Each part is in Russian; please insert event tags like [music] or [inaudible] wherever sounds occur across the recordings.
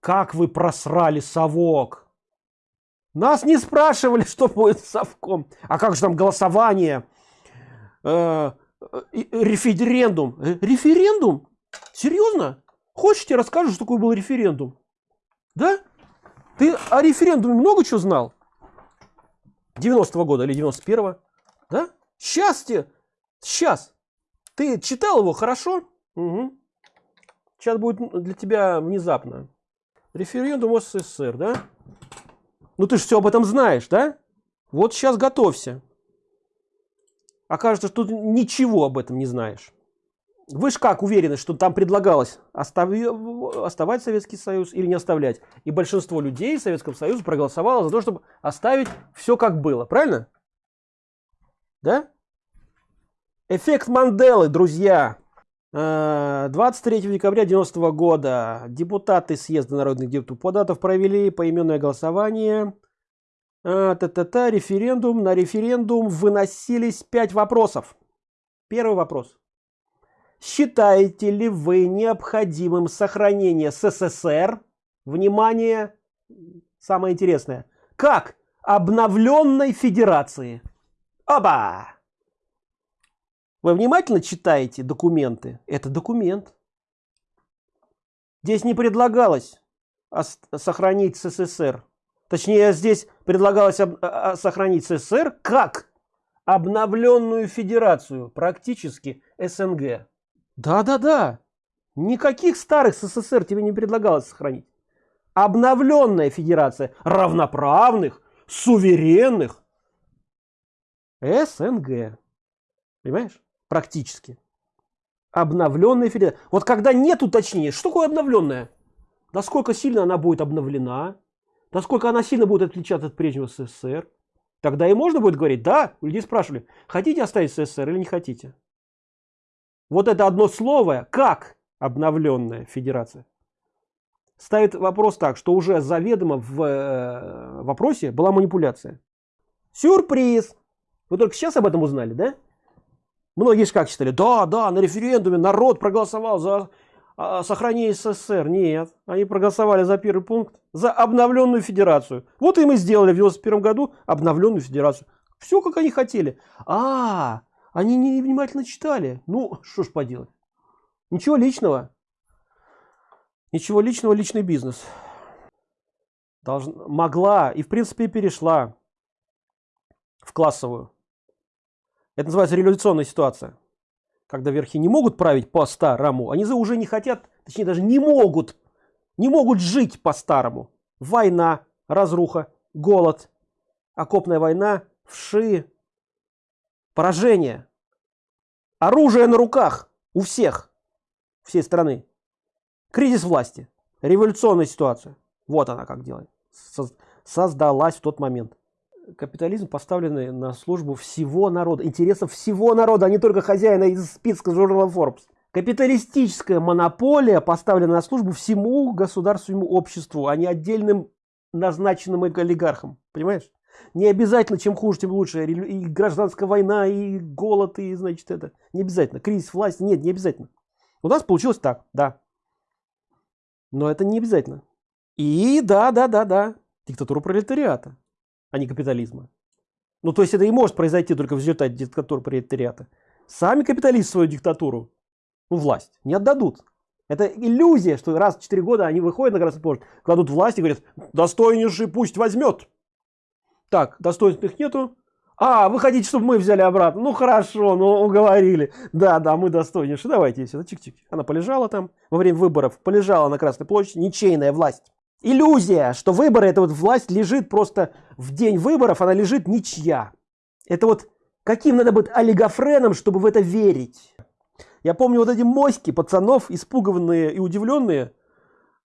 как вы просрали совок? Нас не спрашивали что будет с совком. А как же там голосование? Э, э, референдум. Э, референдум? Серьезно? Хочешь тебе расскажу что такое был референдум? Да? Ты о референдуме много чего знал? 90 -го года или 91 -го? да? Сейчас тебе сейчас! Ты читал его хорошо? Угу. сейчас будет для тебя внезапно референдум ссср да? Ну ты же все об этом знаешь да? Вот сейчас готовься. Окажется что ты ничего об этом не знаешь. Вы же как уверены что там предлагалось остави, оставать советский союз или не оставлять? И большинство людей в советском союзе проголосовало за то чтобы оставить все как было правильно? Да? Эффект манделы друзья 23 э, декабря 90 -го года. Депутаты съезда народных депутатов провели поименное голосование. А, та -та -та, референдум. На референдум выносились пять вопросов. Первый вопрос. Считаете ли вы необходимым сохранение ссср? Внимание самое интересное. Как? Обновленной федерации. Оба вы внимательно читаете документы это документ здесь не предлагалось сохранить ссср точнее здесь предлагалось а, а, сохранить ссср как обновленную федерацию практически снг да-да-да. Никаких старых СССР тебе не предлагалось сохранить. Обновленная федерация равноправных, суверенных СНГ. Понимаешь? Практически. Обновленная федерация. Вот когда нет уточнения, что такое обновленная? Насколько сильно она будет обновлена? Насколько она сильно будет отличаться от прежнего СССР? Тогда и можно будет говорить, да, людей спрашивали, хотите оставить СССР или не хотите? вот это одно слово как обновленная федерация ставит вопрос так что уже заведомо в э, вопросе была манипуляция сюрприз вы только сейчас об этом узнали да многие же как считали да да на референдуме народ проголосовал за а, сохранение ссср нет они проголосовали за первый пункт за обновленную федерацию вот и мы сделали в 91 году обновленную федерацию все как они хотели а, они не внимательно читали. Ну, что ж поделать. Ничего личного. Ничего личного, личный бизнес. Должна, могла и в принципе перешла в классовую. Это называется революционная ситуация. Когда верхи не могут править по-старому, они уже не хотят, точнее даже не могут, не могут жить по-старому. Война, разруха, голод, окопная война, вши, поражение оружие на руках у всех всей страны кризис власти революционная ситуация вот она как делает создалась в тот момент капитализм поставленный на службу всего народа интересов всего народа а не только хозяина из списка журнала Forbes. Капиталистическая монополия поставлена на службу всему государственному обществу а не отдельным назначенным олигархам. Понимаешь? Не обязательно чем хуже тем лучше. И гражданская война и голод и значит это. Не обязательно. Кризис власти. Нет не обязательно. У нас получилось так да. Но это не обязательно. И да да да да. Диктатура пролетариата а не капитализма. Ну то есть это и может произойти только в результате диктатуры пролетариата. Сами капиталисты свою диктатуру ну, власть не отдадут. Это иллюзия что раз в 4 года они выходят на красный площадь кладут власть и говорят достойнейший пусть возьмет так достоинств их нету. А вы хотите чтобы мы взяли обратно? Ну хорошо ну уговорили да да мы достойнейшие давайте сюда чик-чик. Она полежала там во время выборов полежала на красной площади ничейная власть иллюзия что выборы это вот власть лежит просто в день выборов она лежит ничья это вот каким надо быть олигофреном чтобы в это верить я помню вот эти моськи пацанов испуганные и удивленные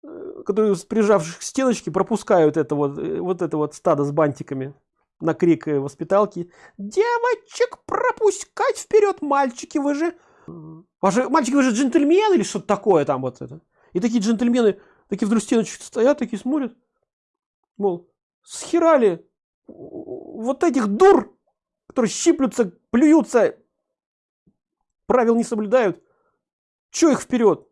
Э, которые прижавших к стеночке пропускают это вот, э, вот это вот стадо с бантиками на крик э, воспиталки. Девочек пропускать вперед, мальчики, вы же... Ваши, мальчики, вы же джентльмены или что-то такое там вот это. И такие джентльмены, такие вдруг стеночки стоят, такие смотрят. Мол, схерали вот этих дур, которые щиплются, плюются, правил не соблюдают. Че их вперед?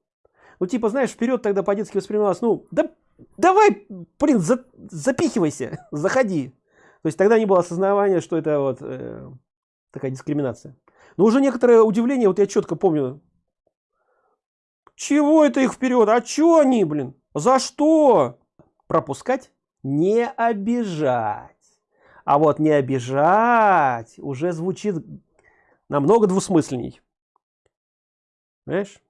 ну типа знаешь вперед тогда по-детски воспринималось ну да давай, блин, за, запихивайся, [laughs] заходи. То есть тогда не было осознавания, что это вот э, такая дискриминация. Но уже некоторое удивление, вот я четко помню, чего это их вперед? А чё они, блин? За что? Пропускать? Не обижать. А вот не обижать уже звучит намного двусмысленней. Понимаешь?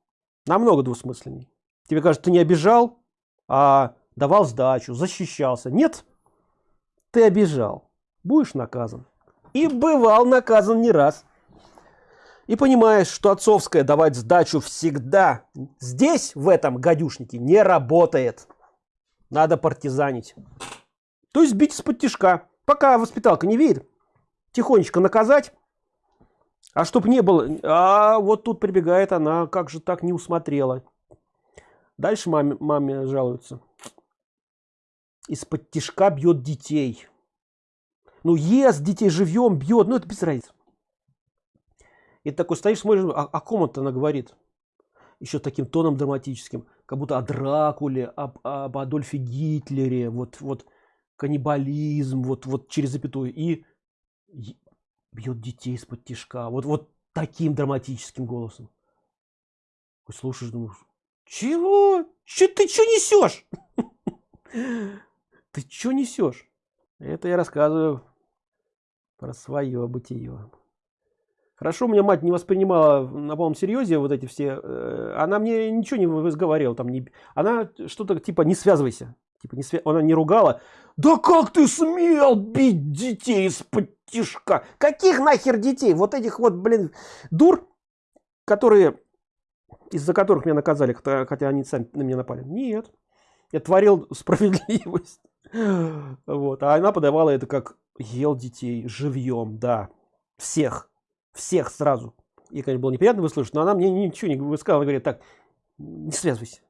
Намного двусмысленней. Тебе кажется, ты не обижал, а давал сдачу, защищался. Нет, ты обижал. Будешь наказан. И бывал наказан не раз. И понимаешь, что отцовское давать сдачу всегда здесь, в этом гадюшнике, не работает. Надо партизанить. То есть бить из-под тяжка. Пока воспиталка не видит, тихонечко наказать. А чтоб не было... А вот тут прибегает она, как же так не усмотрела. Дальше маме, маме жалуются. Из-под тяжка бьет детей. Ну, ест детей живьем, бьет, ну это без разницы. И такой стоишь, смотришь, о, о ком это она говорит? Еще таким тоном драматическим, как будто о Дракуле, об, об Адольфе Гитлере, вот, вот каннибализм, вот, вот через запятую. И бьет детей из-под тишка. Вот, вот таким драматическим голосом. Слушаешь, думаешь, чего? Че ты что несешь? [laughs] Ты что несешь? Это я рассказываю про свое бытие. Хорошо, у меня мать не воспринимала на полном серьезе вот эти все. Э, она мне ничего не выговаривала, там не. Она что-то типа не связывайся. Типа не свя... она не ругала. Да как ты смел бить детей из-под тишка? Каких нахер детей? Вот этих вот, блин, дур, которые из-за которых меня наказали, хотя они сами на меня напали. Нет. Я творил справедливость. [laughs] Вот. А она подавала это как ел детей живьем, да. Всех. Всех сразу. И, конечно, было неприятно выслушать, но она мне ничего не высказала. Говорит, так, не связывайся.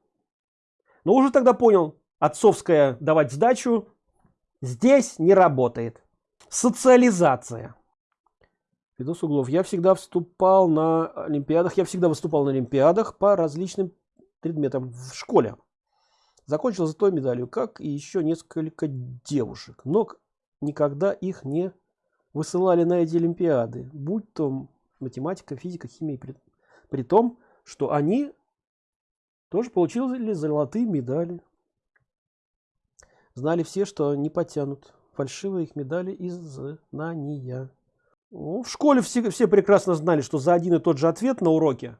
Но уже тогда понял, отцовская давать сдачу здесь не работает. Социализация. Видос углов. Я всегда вступал на Олимпиадах, я всегда выступал на Олимпиадах по различным предметам в школе. Закончил за той медалью, как и еще несколько девушек. Но никогда их не высылали на эти Олимпиады, будь то математика, физика, химия, при, при том, что они тоже получили золотые медали. Знали все, что не потянут фальшивые их медали из знания. Ну, в школе все, все прекрасно знали, что за один и тот же ответ на уроке,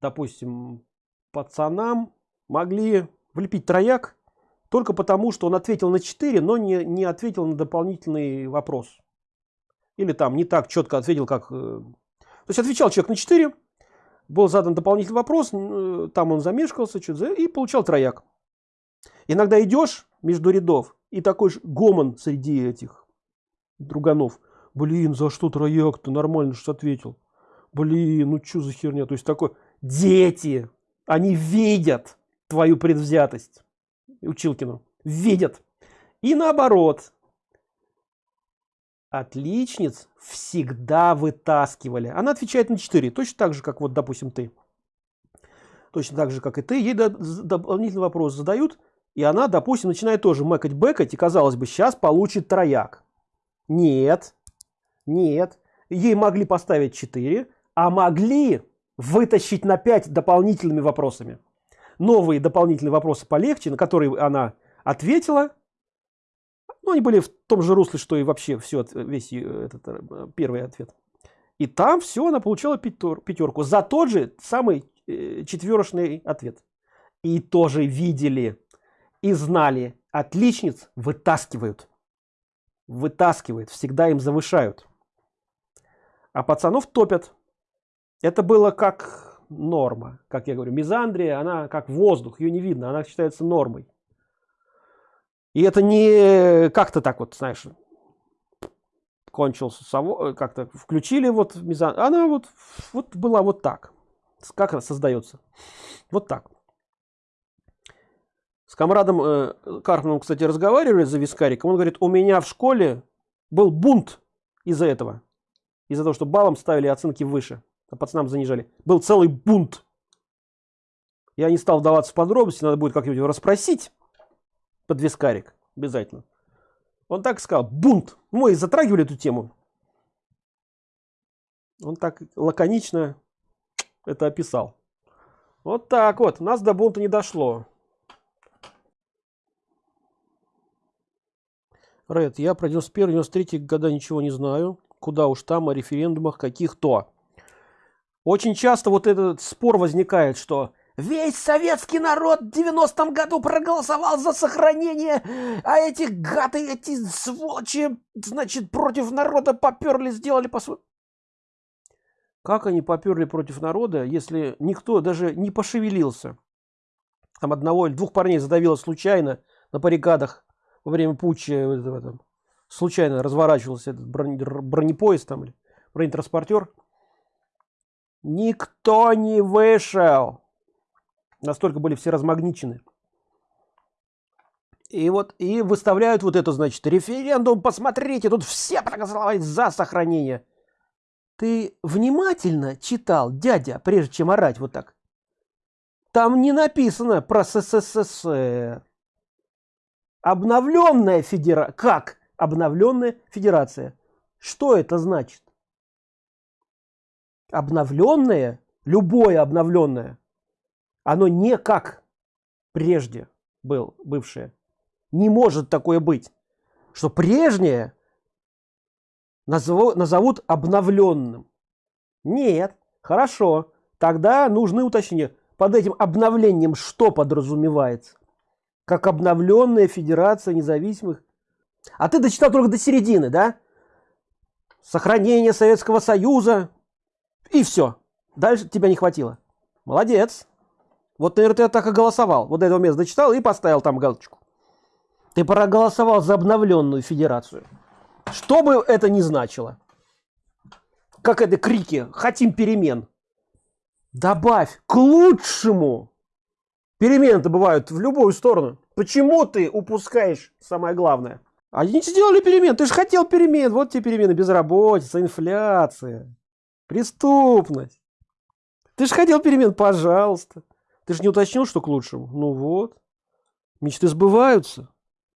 допустим, пацанам могли влепить трояк только потому, что он ответил на 4, но не, не ответил на дополнительный вопрос. Или там не так четко ответил, как... Э, то есть отвечал человек на 4, был задан дополнительный вопрос, э, там он замешкался что-то и получал трояк. Иногда идешь между рядов, и такой же гомон среди этих друганов – блин, за что трояк ты нормально что ответил. Блин, ну что за херня? То есть такой, дети, они видят твою предвзятость. Училкину, видят. И наоборот, отличниц всегда вытаскивали. Она отвечает на 4, точно так же, как вот, допустим, ты. Точно так же, как и ты. Ей дополнительный вопрос задают, и она, допустим, начинает тоже мэкать-бэкать, и, казалось бы, сейчас получит трояк. Нет, нет. Ей могли поставить 4, а могли вытащить на 5 дополнительными вопросами. Новые дополнительные вопросы полегче, на которые она ответила. Ну, они были в том же русле, что и вообще все, весь этот э, первый ответ. И там все, она получила пятерку за тот же самый э, четверочный ответ. И тоже видели и знали, отличниц вытаскивают. Вытаскивают, всегда им завышают а пацанов топят. Это было как норма, как я говорю, мизандрия, она как воздух, ее не видно, она считается нормой. И это не как-то так вот, знаешь, кончился, как-то включили вот мизан, она вот, вот была вот так. Как она создается? Вот так. С комрадом э, Карпманом, кстати, разговаривали за вискариком. Он говорит, у меня в школе был бунт из-за этого из-за того, что баллом ставили оценки выше, а пацанам занижали. Был целый бунт. Я не стал вдаваться в подробности, надо будет как-нибудь его расспросить под вискарик, обязательно. Он так сказал, бунт. Мы затрагивали эту тему. Он так лаконично это описал. Вот так вот, нас до бунта не дошло. Ред, я про 91-93 года ничего не знаю. Куда уж там о референдумах каких-то. Очень часто вот этот спор возникает, что весь советский народ в 90-м году проголосовал за сохранение, а эти гады, эти сволочи, значит, против народа поперли, сделали по своему... Как они поперли против народа, если никто даже не пошевелился? Там одного или двух парней задавило случайно на баррикадах во время путча этом, случайно разворачивался этот бронепоезд там или бронетранспортер. Никто не вышел. Настолько были все размагничены. И вот и выставляют вот это, значит, референдум, посмотрите, тут все проголосовали за сохранение. Ты внимательно читал, дядя, прежде чем орать вот так? Там не написано про СССР обновленная федерация как обновленная федерация что это значит обновленное любое обновленное оно не как прежде был бывшее. Не может такое быть что прежнее назову, назовут обновленным. Нет хорошо тогда нужны уточнения. Под этим обновлением что подразумевается? Как обновленная федерация независимых? А ты дочитал только до середины да? Сохранение советского союза и все дальше тебя не хватило молодец вот наверное ты так и голосовал вот этого места дочитал и поставил там галочку ты проголосовал за обновленную федерацию что бы это ни значило как это крики хотим перемен добавь к лучшему перемены-то бывают в любую сторону. Почему ты упускаешь самое главное? Они не сделали перемен. Ты же хотел перемен. Вот тебе перемены. Безработица, инфляция, преступность. Ты же хотел перемен, пожалуйста. Ты же не уточнил, что к лучшему. Ну вот. Мечты сбываются.